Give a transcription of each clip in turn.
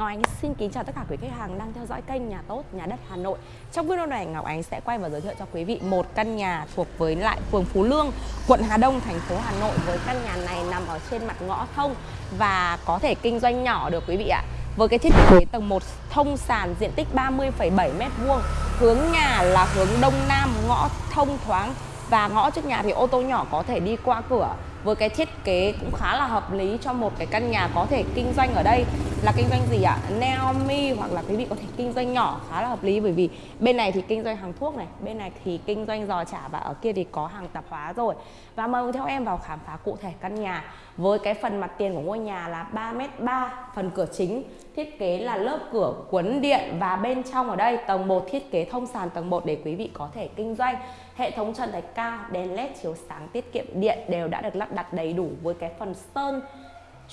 Ngọc Ánh xin kính chào tất cả quý khách hàng đang theo dõi kênh Nhà Tốt Nhà Đất Hà Nội. Trong video này Ngọc Ánh sẽ quay và giới thiệu cho quý vị một căn nhà thuộc với lại phường Phú Lương, quận Hà Đông, thành phố Hà Nội với căn nhà này nằm ở trên mặt ngõ thông và có thể kinh doanh nhỏ được quý vị ạ. Với cái thiết kế tầng 1 thông sàn diện tích 30,7 m2, hướng nhà là hướng đông nam, ngõ thông thoáng và ngõ trước nhà thì ô tô nhỏ có thể đi qua cửa với cái thiết kế cũng khá là hợp lý cho một cái căn nhà có thể kinh doanh ở đây là kinh doanh gì ạ? Naomi hoặc là quý vị có thể kinh doanh nhỏ khá là hợp lý bởi vì bên này thì kinh doanh hàng thuốc này, bên này thì kinh doanh giò chả và ở kia thì có hàng tạp hóa rồi. Và mời theo em vào khám phá cụ thể căn nhà với cái phần mặt tiền của ngôi nhà là 3m3, phần cửa chính thiết kế là lớp cửa cuốn điện và bên trong ở đây tầng 1 thiết kế thông sàn tầng 1 để quý vị có thể kinh doanh. Hệ thống trần thạch cao, đèn led chiếu sáng tiết kiệm điện đều đã được lắp đặt đầy đủ với cái phần sơn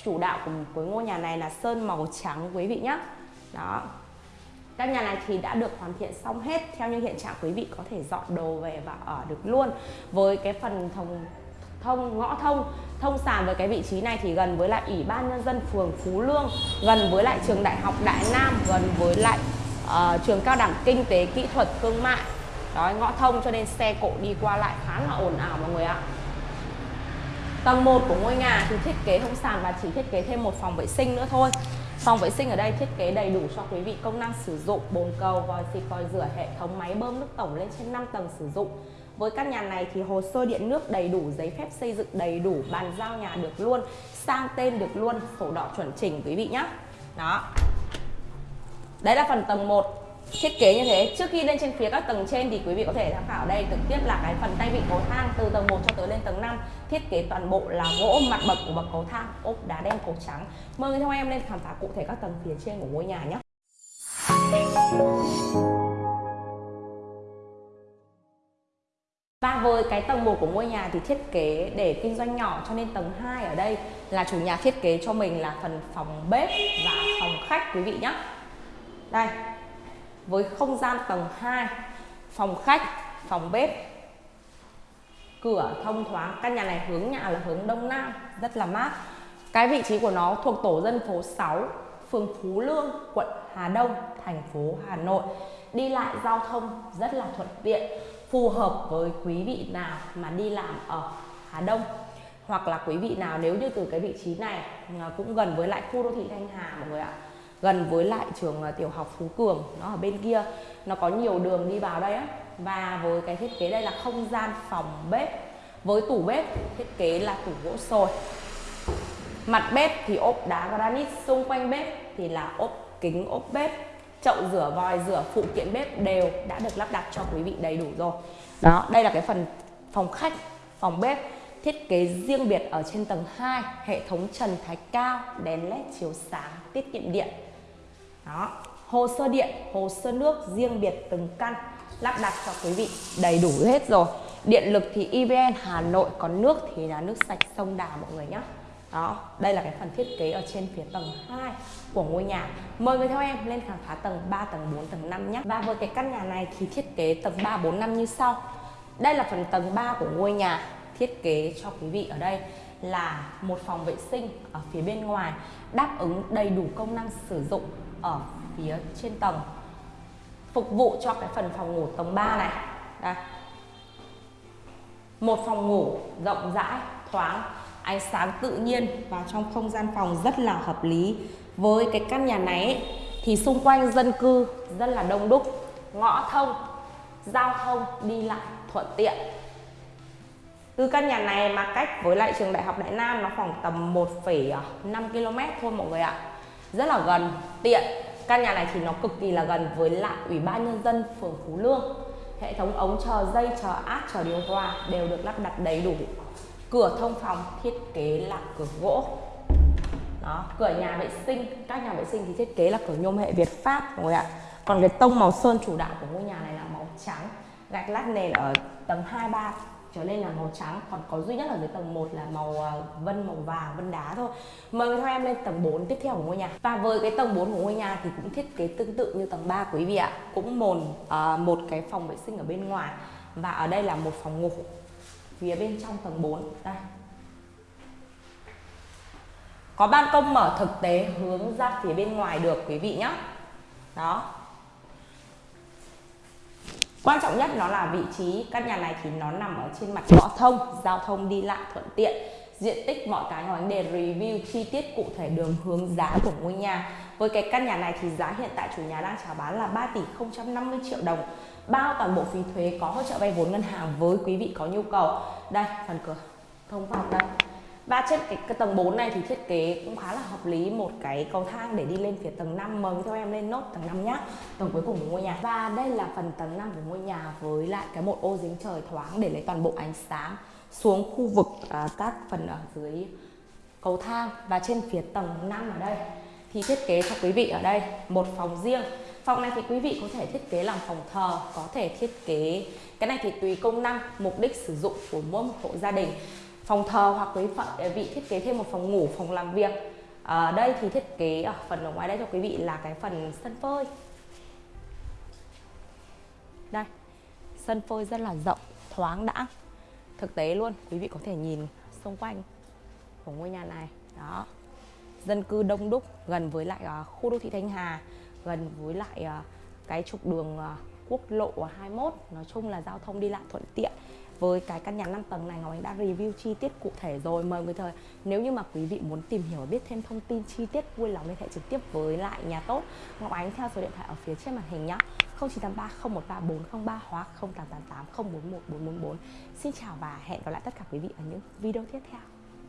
chủ đạo của, của ngôi nhà này là sơn màu trắng quý vị nhé đó. Căn nhà này thì đã được hoàn thiện xong hết theo như hiện trạng quý vị có thể dọn đồ về và ở được luôn. Với cái phần thông thông ngõ thông thông sàn với cái vị trí này thì gần với lại ủy ban nhân dân phường Phú Lương gần với lại trường đại học Đại Nam gần với lại uh, trường cao đẳng kinh tế kỹ thuật thương mại. Đó ngõ thông cho nên xe cộ đi qua lại khá là ồn ào mọi người ạ. Tầng 1 của ngôi nhà thì thiết kế không sàn và chỉ thiết kế thêm một phòng vệ sinh nữa thôi Phòng vệ sinh ở đây thiết kế đầy đủ cho quý vị công năng sử dụng bồn cầu, vòi xịt, vòi rửa, hệ thống máy bơm nước tổng lên trên 5 tầng sử dụng với căn nhà này thì hồ sơ điện nước đầy đủ, giấy phép xây dựng đầy đủ, bàn giao nhà được luôn, sang tên được luôn, sổ đỏ chuẩn chỉnh quý vị nhé. Đó. Đấy là phần tầng 1 thiết kế như thế trước khi lên trên phía các tầng trên thì quý vị có thể tham khảo đây trực tiếp là cái phần tay vịn cầu thang từ tầng 1 cho tới lên tầng 5 thiết kế toàn bộ là gỗ mặt bậc của bậc cầu thang ốp đá đen cổ trắng. Mời theo em lên khám phá cụ thể các tầng phía trên của ngôi nhà nhé. Và với cái tầng 1 của ngôi nhà thì thiết kế để kinh doanh nhỏ cho nên tầng 2 ở đây là chủ nhà thiết kế cho mình là phần phòng bếp và phòng khách quý vị nhé. Đây, với không gian tầng 2 phòng khách, phòng bếp, cửa thông thoáng. Căn nhà này hướng nhà là hướng đông nam, rất là mát. Cái vị trí của nó thuộc tổ dân phố 6 phường Phú Lương, quận Hà Đông, thành phố Hà Nội. Đi lại giao thông rất là thuận tiện, phù hợp với quý vị nào mà đi làm ở Hà Đông. Hoặc là quý vị nào, nếu như từ cái vị trí này à, cũng gần với lại khu đô thị Thanh Hà, mọi người ạ gần với lại trường à, tiểu học Phú Cường, nó ở bên kia. Nó có nhiều đường đi vào đây á. Và với cái thiết kế đây là không gian phòng bếp. Với tủ bếp, thiết kế là tủ gỗ sồi. Mặt bếp thì ốp đá granite, xung quanh bếp thì là ốp kính, ốp bếp. Chậu rửa vòi, rửa phụ kiện bếp đều đã được lắp đặt cho quý vị đầy đủ rồi. Đó, đây là cái phần phòng khách, phòng bếp. Thiết kế riêng biệt ở trên tầng 2 hệ thống trần thái cao, đèn led chiếu sáng, tiết kiệm điện đó. Hồ sơ điện, hồ sơ nước riêng biệt từng căn, lắp đặt cho quý vị đầy đủ hết rồi. Điện lực thì EVN Hà Nội, còn nước thì là nước sạch sông Đà mọi người nhé đó, đây là cái phần thiết kế ở trên phía tầng 2 của ngôi nhà. Mời người theo em lên khám phá tầng 3 tầng 4 tầng 5 nhé và với cái căn nhà này thì thiết kế tầng 3 4 5 như sau. Đây là phần tầng 3 của ngôi nhà, thiết kế cho quý vị ở đây là một phòng vệ sinh ở phía bên ngoài, đáp ứng đầy đủ công năng sử dụng ở phía trên tầng phục vụ cho cái phần phòng ngủ tầng 3 này. Đây. Một phòng ngủ rộng rãi thoáng ánh sáng tự nhiên vào trong không gian phòng rất là hợp lý. Với cái căn nhà này ấy, thì xung quanh dân cư rất là đông đúc ngõ thông giao thông đi lại thuận tiện. Từ căn nhà này mà cách với lại trường đại học Đại Nam nó khoảng tầm 1,5 km thôi mọi người ạ rất là gần. Tiện. Căn nhà này thì nó cực kỳ là gần với lại ủy ban nhân dân phường Phú Lương. Hệ thống ống chờ dây, chờ áp, chờ điều hòa đều được lắp đặt đầy đủ. Cửa thông phòng thiết kế là cửa gỗ. Đó, cửa nhà vệ sinh, các nhà vệ sinh thì thiết kế là cửa nhôm hệ Việt Pháp mọi người ạ. Còn cái tông màu sơn chủ đạo của ngôi nhà này là màu trắng, gạch lát nền ở tầng 2 3 trở lên là màu trắng còn có duy nhất ở dưới tầng 1 là màu à, vân màu vàng vân đá thôi. Mời theo em lên tầng 4 tiếp theo của ngôi nhà. Và với cái tầng 4 của ngôi nhà thì cũng thiết kế tương tự như tầng 3 quý vị ạ. Cũng mồn uh, một cái phòng vệ sinh ở bên ngoài. Và ở đây là một phòng ngủ. Phía bên trong tầng 4 đây. Có ban công mở thực tế hướng ra phía bên ngoài được quý vị nhé đó quan trọng nhất nó là vị trí, căn nhà này thì nó nằm ở trên mặt ngõ thông, giao thông đi lại thuận tiện. Diện tích mọi cái ngọc đề để review chi tiết cụ thể đường hướng giá của ngôi nhà. Với cái căn nhà này thì giá hiện tại chủ nhà đang chào bán là 3 tỷ 050 triệu đồng. Bao toàn bộ phí thuế có hỗ trợ vay vốn ngân hàng với quý vị có nhu cầu. Đây, phần cửa. Thông phòng đây và trên cái, cái tầng 4 này thì thiết kế cũng khá là hợp lý. Một cái cầu thang để đi lên phía tầng 5 mời theo em lên nốt tầng 5 nhá. Tầng cuối cùng của ngôi nhà. Và đây là phần tầng 5 của ngôi nhà với lại cái một ô dính trời thoáng để lấy toàn bộ ánh sáng xuống khu vực à, các phần ở dưới cầu thang. Và trên phía tầng 5 ở đây thì thiết kế cho quý vị ở đây một phòng riêng. Phòng này thì quý vị có thể thiết kế làm phòng thờ có thể thiết kế cái này thì tùy công năng mục đích sử dụng của mỗi một hộ gia đình phòng thờ hoặc quý vị thiết kế thêm một phòng ngủ phòng làm việc. Ở đây thì thiết kế ở phần ở ngoài đây cho quý vị là cái phần sân phơi. Đây sân phơi rất là rộng thoáng đã thực tế luôn quý vị có thể nhìn xung quanh của ngôi nhà này. Đó dân cư đông đúc gần với lại uh, khu đô thị Thanh Hà gần với lại uh, cái trục đường uh, quốc lộ 21 nói chung là giao thông đi lại thuận tiện với cái căn nhà 5 tầng này, Ngọc Ánh đã review chi tiết cụ thể rồi. Mời người thời, nếu như mà quý vị muốn tìm hiểu và biết thêm thông tin chi tiết, vui lòng liên hệ trực tiếp với lại nhà tốt. Ngọc Ánh theo số điện thoại ở phía trên màn hình nhé 0983 013 403 hoặc 0888 041 444 Xin chào và hẹn gặp lại tất cả quý vị ở những video tiếp theo.